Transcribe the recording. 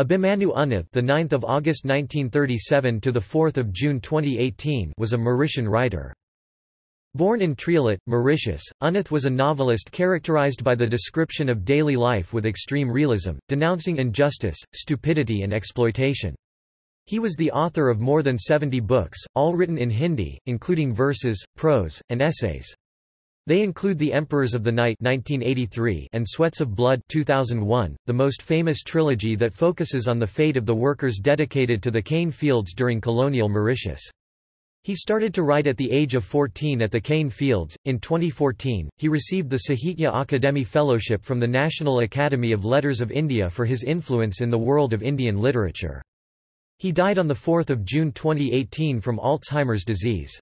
Abhimanyu Unnuth, the 9th of August 1937 to the 4th of June 2018, was a Mauritian writer. Born in Triolet, Mauritius, Unnuth was a novelist characterized by the description of daily life with extreme realism, denouncing injustice, stupidity and exploitation. He was the author of more than 70 books, all written in Hindi, including verses, prose, and essays. They include The Emperors of the Night 1983 and Sweats of Blood 2001, the most famous trilogy that focuses on the fate of the workers dedicated to the cane fields during colonial Mauritius. He started to write at the age of 14 at the cane fields. In 2014, he received the Sahitya Akademi Fellowship from the National Academy of Letters of India for his influence in the world of Indian literature. He died on 4 June 2018 from Alzheimer's disease.